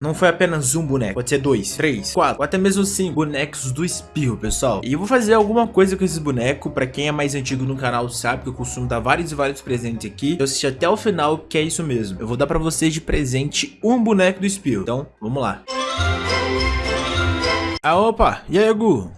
Não foi apenas um boneco, pode ser dois, três, quatro, ou até mesmo cinco bonecos do espirro, pessoal. E eu vou fazer alguma coisa com esses bonecos, pra quem é mais antigo no canal sabe que eu costumo dar vários e vários presentes aqui. Eu assisti até o final, que é isso mesmo. Eu vou dar pra vocês de presente um boneco do espirro. Então, vamos lá. Ah, opa, e aí, Gu?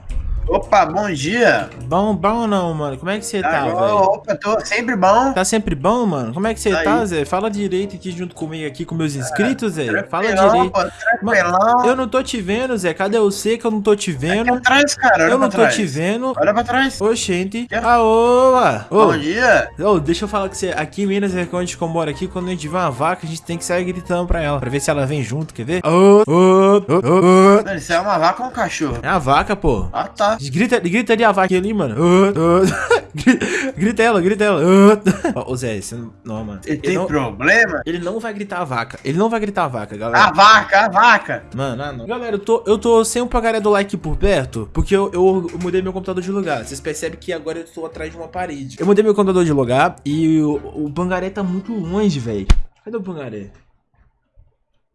Opa, bom dia. Bom, bom ou não, mano? Como é que você tá, velho? Opa, tô sempre bom. Tá sempre bom, mano? Como é que você Tá tá. Zé? Fala direito aqui junto comigo aqui com meus inscritos, Zé. Fala direito. pô, Tranquilão. Eu não tô te vendo, Zé. Cadê você que eu não tô te Aqui vendo? atrás, cara. Olha Eu não tô trás. te vendo. Olha pra trás. Oxente. Ah, oa. Ô, Bom dia. ô, deixa eu falar com você. Aqui em Minas, é a gente mora aqui, quando a gente vê uma vaca, a gente tem que sair gritando pra ela. Pra ver se ela vem junto, quer ver? Ô, ô, ô, ô. Mano, Isso é uma vaca ou um cachorro? É a vaca, pô. Ah, tá. Grita, grita ali a vaca ali, mano. Grita ela, grita ela. Ô, Zé, você não, não, mano. Ele Ele tem não, problema? ele não vai gritar a vaca. Ele não vai gritar a vaca, galera. A vaca, a vaca. Mano, ah, não. Galera, eu tô, eu tô sem o pagaré do like por perto, porque eu, eu, eu mudei meu computador de lugar. Vocês percebem que agora eu tô atrás de uma parede. Eu mudei meu computador de lugar e o, o pangaré tá muito longe, velho. Cadê o pangaré?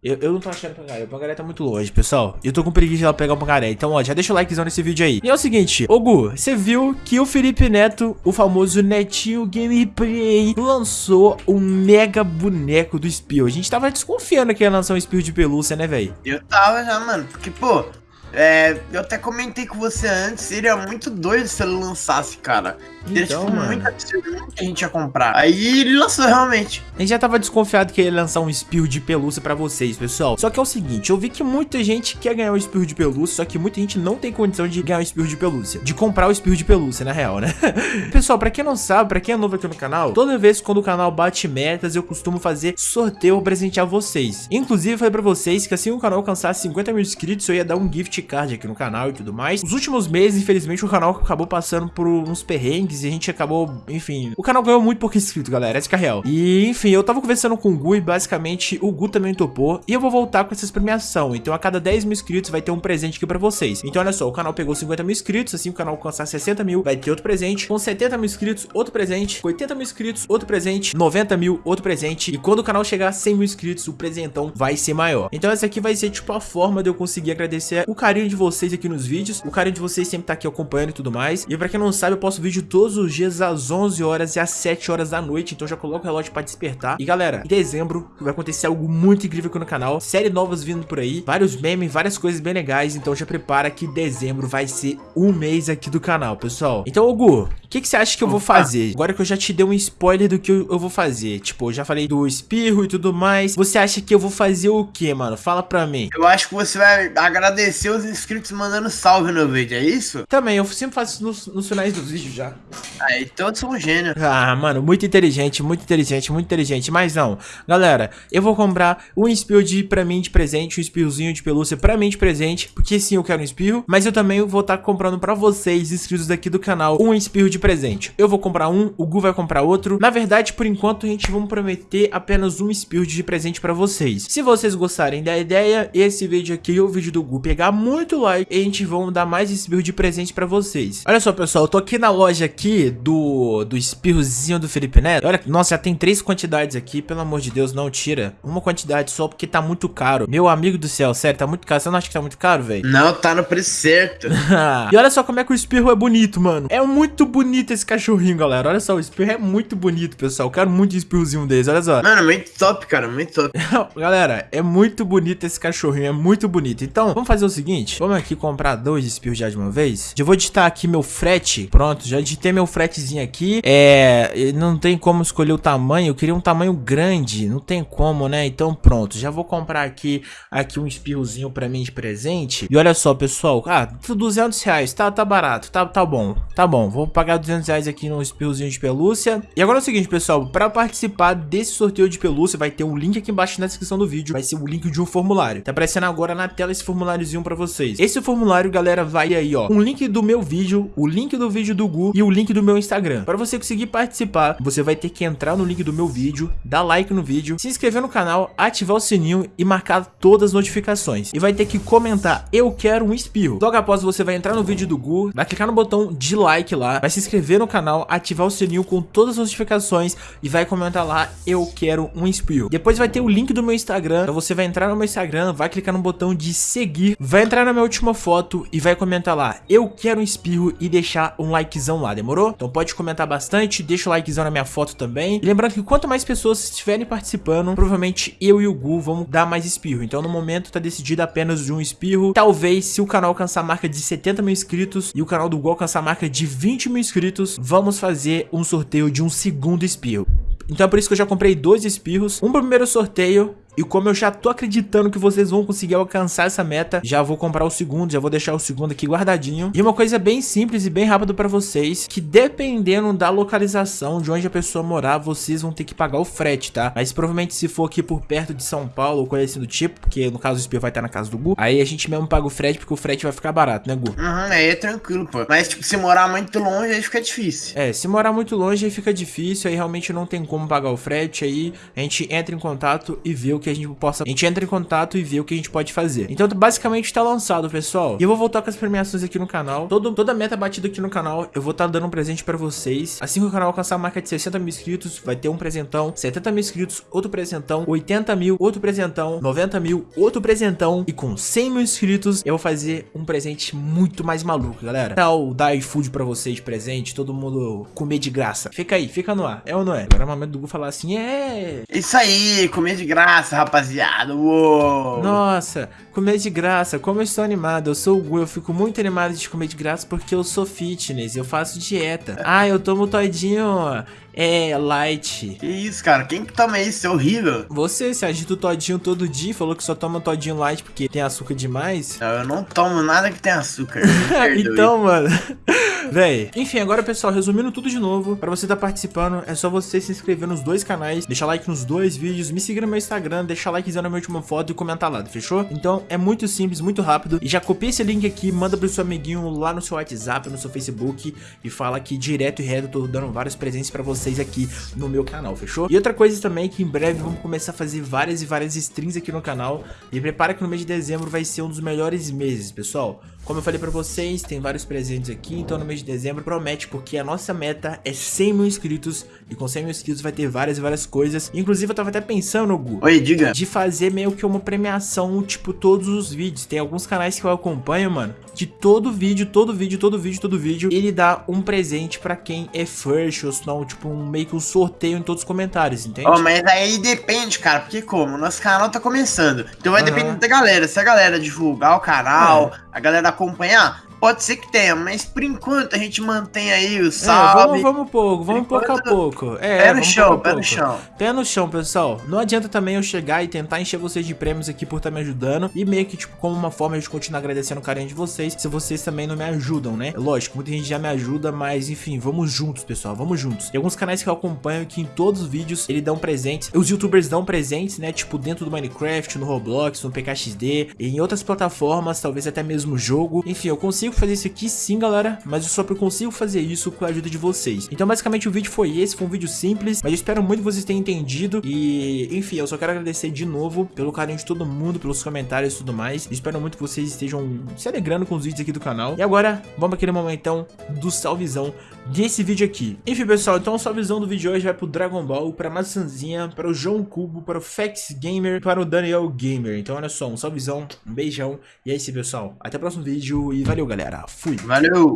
Eu, eu não tô achando o pangaré, o pangaré tá muito longe, pessoal. Eu tô com preguiça de lá pegar o pangaré. Então, ó, já deixa o likezão nesse vídeo aí. E é o seguinte, ô Gu, você viu que o Felipe Neto, o famoso Netinho Gameplay, lançou um mega boneco do Espio. A gente tava desconfiando que ia lançar um Espio de pelúcia, né, velho? Eu tava já, mano. Porque, pô, é, eu até comentei com você antes. Seria muito doido se ele lançasse, cara. Então, tipo, mano. muito absurdo que a gente ia comprar. Aí ele lançou realmente. A gente já tava desconfiado que ele ia lançar um espirro de pelúcia pra vocês, pessoal. Só que é o seguinte, eu vi que muita gente quer ganhar um espirro de pelúcia, só que muita gente não tem condição de ganhar um espirro de pelúcia. De comprar o espirro de pelúcia, na real, né? pessoal, pra quem não sabe, pra quem é novo aqui no canal, toda vez quando o canal bate metas, eu costumo fazer sorteio pra presentear vocês. Inclusive, eu falei pra vocês que assim o canal alcançasse 50 mil inscritos, eu ia dar um gift card aqui no canal e tudo mais. Os últimos meses, infelizmente, o canal acabou passando por uns perrengues e a gente acabou, enfim... O canal ganhou muito pouco inscrito, galera, essa que é real. E, enfim, eu tava conversando com o Gu e basicamente o Gu também topou. E eu vou voltar com essas premiação. Então a cada 10 mil inscritos vai ter um presente aqui pra vocês. Então olha só, o canal pegou 50 mil inscritos, assim o canal alcançar 60 mil, vai ter outro presente. Com 70 mil inscritos, outro presente. Com 80 mil inscritos, outro presente. 90 mil, outro presente. E quando o canal chegar a 100 mil inscritos, o presentão vai ser maior. Então essa aqui vai ser tipo a forma de eu conseguir agradecer o carinho de vocês aqui nos vídeos. O carinho de vocês sempre tá aqui acompanhando e tudo mais. E pra quem não sabe, eu posto vídeo todos os dias às 11 horas e às 7 horas da noite. Então já coloca o relógio pra despertar. E galera, em dezembro vai acontecer algo muito incrível aqui no canal. Série novas vindo por aí. Vários memes, várias coisas bem legais. Então já prepara que dezembro vai ser um mês aqui do canal, pessoal. Então, Gu, o que, que você acha que eu vou fazer? Agora que eu já te dei um spoiler do que eu, eu vou fazer. Tipo, eu já falei do espirro e tudo mais. Você acha que eu vou fazer o que, mano? Fala pra mim. Eu acho que você vai agradecer os inscritos mandando salve no vídeo, é isso? Também, eu sempre faço isso nos, nos finais dos vídeos já. Aí, então eu sou um gênio. Ah, mano, muito inteligente, muito inteligente, muito inteligente. Mas não, galera, eu vou comprar um espirro de, pra mim de presente, um espirrozinho de pelúcia pra mim de presente, porque sim, eu quero um espirro. Mas eu também vou estar comprando pra vocês, inscritos daqui do canal, um espirro de presente. Eu vou comprar um, o Gu vai comprar outro. Na verdade, por enquanto, a gente vai prometer apenas um espirro de presente pra vocês. Se vocês gostarem da ideia, esse vídeo aqui, o vídeo do Gu, pegar muito like, e a gente vai dar mais espirro de presente pra vocês. Olha só, pessoal, eu tô aqui na loja aqui do, do espirrozinho do Felipe Neto. Olha, nossa, já tem três quantidades aqui, pelo amor de Deus, não tira. Uma quantidade só porque tá muito caro. Meu amigo do céu, sério, tá muito caro. Você não acha que tá muito caro, velho? Não, tá no preço certo. e olha só como é que o espirro é bonito, mano. É muito bonito esse cachorrinho, galera. Olha só, o espirro é muito bonito, pessoal. Eu quero muito um espirrozinho desse, olha só. Mano, muito top, cara, muito top. Galera, é muito bonito esse cachorrinho, é muito bonito. Então, vamos fazer o seguinte, vamos aqui comprar dois espirros já de uma vez. Já vou digitar aqui meu frete, pronto, já digitei meu fretezinho aqui. É, não tem como escolher o tamanho, eu queria um tamanho grande, não tem como, né? Então pronto, já vou comprar aqui, aqui um espirrozinho pra mim de presente. E olha só, pessoal, ah, 200 reais, tá, tá barato, tá, tá bom, tá bom. Vou pagar 200 reais aqui no espirrozinho de pelúcia. E agora é o seguinte, pessoal, pra participar desse sorteio de pelúcia, vai ter um link aqui embaixo na descrição do vídeo. Vai ser o link de um formulário. Tá aparecendo agora na tela esse formuláriozinho pra vocês. Esse formulário, galera, vai aí, ó. Um link do meu vídeo, o link do vídeo do Gu e o link do meu Instagram. Para você conseguir participar, você vai ter que entrar no link do meu vídeo, dar like no vídeo, se inscrever no canal, ativar o sininho e marcar todas as notificações. E vai ter que comentar, eu quero um espirro. Logo após você vai entrar no vídeo do Gu, vai clicar no botão de like lá, vai se inscrever no canal, ativar o sininho com todas as notificações e vai comentar lá, eu quero um espirro. Depois vai ter o link do meu Instagram, então você vai entrar no meu Instagram, vai clicar no botão de seguir, vai entrar na minha última foto e vai comentar lá, eu quero um espirro e deixar um likezão lá? Então pode comentar bastante, deixa o likezão na minha foto também. E lembrando que quanto mais pessoas estiverem participando, provavelmente eu e o Gu vamos dar mais espirro. Então no momento tá decidido apenas de um espirro. Talvez se o canal alcançar a marca de 70 mil inscritos e o canal do Gu alcançar a marca de 20 mil inscritos, vamos fazer um sorteio de um segundo espirro. Então é por isso que eu já comprei dois espirros, um pro primeiro sorteio e como eu já tô acreditando que vocês vão conseguir alcançar essa meta, já vou comprar o segundo, já vou deixar o segundo aqui guardadinho. E uma coisa bem simples e bem rápida pra vocês, que dependendo da localização de onde a pessoa morar, vocês vão ter que pagar o frete, tá? Mas provavelmente se for aqui por perto de São Paulo ou coisa assim do tipo, porque no caso o espio vai estar na casa do Gu, aí a gente mesmo paga o frete porque o frete vai ficar barato, né Gu? Uhum, aí é tranquilo, pô. Mas tipo, se morar muito longe, aí fica difícil. É, se morar muito longe aí fica difícil, aí realmente não tem como pagar o frete, aí a gente entra em contato e vê o que a gente possa... A gente entra em contato e vê o que a gente pode fazer. Então basicamente tá lançado, pessoal. E eu vou voltar com as premiações aqui no canal. Todo, toda meta batida aqui no canal, eu vou estar tá dando um presente pra vocês. Assim que o canal alcançar a marca de 60 mil inscritos, vai ter um presentão. 70 mil inscritos, outro presentão. 80 mil, outro presentão. 90 mil, outro presentão. E com 100 mil inscritos, eu vou fazer um presente muito mais maluco, galera. Tal dar iFood pra vocês de presente, todo mundo comer de graça. Fica aí, fica no ar. É ou não é? Agora é o momento do Gu falar assim, é... Isso aí, comer de graça, rapaziada. Uou. Nossa, comer de graça, como eu estou animado. Eu sou o Gu, eu fico muito animado de comer de graça porque eu sou fitness, eu faço dieta. Ah, eu tomo todinho é light. Que isso, cara? Quem que toma isso? É horrível. Você, se agita o todinho todo dia, falou que só toma todinho light porque tem açúcar demais. Não, eu não tomo nada que tem açúcar. então, mano... Véi, enfim, agora pessoal, resumindo tudo de novo, pra você estar tá participando, é só você se inscrever nos dois canais, deixar like nos dois vídeos, me seguir no meu Instagram, deixar likezão na minha última foto e comentar lá, fechou? Então é muito simples, muito rápido, e já copia esse link aqui, manda pro seu amiguinho lá no seu WhatsApp, no seu Facebook, e fala que direto e reto eu tô dando vários presentes pra vocês aqui no meu canal, fechou? E outra coisa também que em breve vamos começar a fazer várias e várias streams aqui no canal, e prepara que no mês de dezembro vai ser um dos melhores meses, pessoal. Como eu falei pra vocês, tem vários presentes aqui, então no mês de dezembro promete, porque a nossa meta é 100 mil inscritos, e com 100 mil inscritos vai ter várias e várias coisas. Inclusive eu tava até pensando, Gu, Oi, diga. de fazer meio que uma premiação, tipo, todos os vídeos. Tem alguns canais que eu acompanho, mano, de todo vídeo, todo vídeo, todo vídeo, todo vídeo, ele dá um presente pra quem é first, ou senão, tipo, um, meio que um sorteio em todos os comentários, entende? Oh, mas aí depende, cara, porque como? Nosso canal tá começando, então vai uhum. depender da galera. Se a galera divulgar o canal, é. a galera acompanhar, Pode ser que tenha, mas por enquanto a gente mantém aí o salve. É, vamos, vamos pouco, vamos pouco a pouco. É, pé no chão, pé no chão. Pé no chão, pessoal. Não adianta também eu chegar e tentar encher vocês de prêmios aqui por estar tá me ajudando. E meio que, tipo, como uma forma de continuar agradecendo o carinho de vocês, se vocês também não me ajudam, né? Lógico, muita gente já me ajuda, mas enfim, vamos juntos, pessoal, vamos juntos. Tem alguns canais que eu acompanho que em todos os vídeos eles dão presentes. Os youtubers dão presentes, né? Tipo, dentro do Minecraft, no Roblox, no PKXD, em outras plataformas, talvez até mesmo jogo. Enfim, eu consigo fazer isso aqui sim, galera, mas eu só consigo fazer isso com a ajuda de vocês. Então, basicamente, o vídeo foi esse, foi um vídeo simples, mas eu espero muito que vocês tenham entendido. E, enfim, eu só quero agradecer de novo pelo carinho de todo mundo, pelos comentários e tudo mais. Eu espero muito que vocês estejam se alegrando com os vídeos aqui do canal. E agora, vamos aquele momentão do salvezão desse vídeo aqui. Enfim, pessoal, então o salvezão do vídeo de hoje vai pro Dragon Ball, pra Maçãzinha, para o João Cubo, para o Fex Gamer, para o Daniel Gamer. Então, olha só, um salvezão, um beijão. E é isso, pessoal. Até o próximo vídeo e valeu, galera. Fui. Valeu.